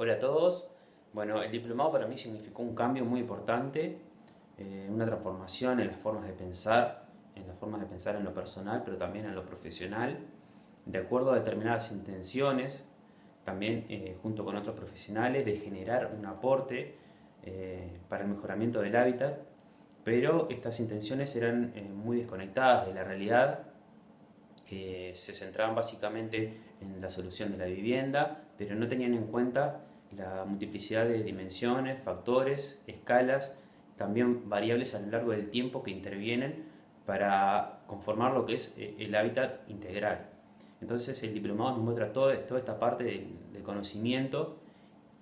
Hola a todos. Bueno, el diplomado para mí significó un cambio muy importante, eh, una transformación en las formas de pensar, en las formas de pensar en lo personal, pero también en lo profesional, de acuerdo a determinadas intenciones, también eh, junto con otros profesionales, de generar un aporte eh, para el mejoramiento del hábitat, pero estas intenciones eran muy desconectadas de la realidad se centraban básicamente en la solución de la vivienda, pero no tenían en cuenta la multiplicidad de dimensiones, factores, escalas, también variables a lo largo del tiempo que intervienen para conformar lo que es eh, el hábitat integral. Entonces el diplomado nos muestra toda esta parte del conocimiento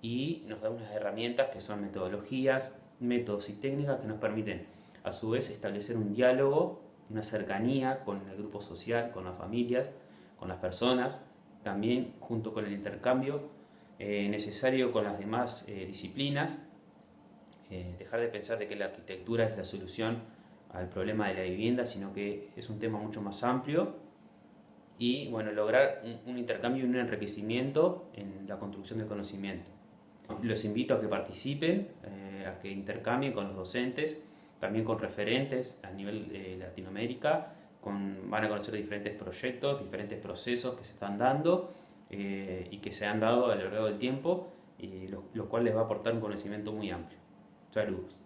y nos da unas herramientas que son metodologías, métodos y técnicas que nos permiten a su vez establecer un diálogo una cercanía con el grupo social, con las familias, con las personas, también junto con el intercambio eh, necesario con las demás eh, disciplinas, eh, dejar de pensar de que la arquitectura es la solución al problema de la vivienda, sino que es un tema mucho más amplio y bueno, lograr un, un intercambio y un enriquecimiento en la construcción del conocimiento. Los invito a que participen, a que intercambien con los docentes, también con referentes a nivel de Latinoamérica, con, van a conocer diferentes proyectos, diferentes procesos que se están dando eh, y que se han dado a lo largo del tiempo, y lo, lo cual les va a aportar un conocimiento muy amplio. Saludos.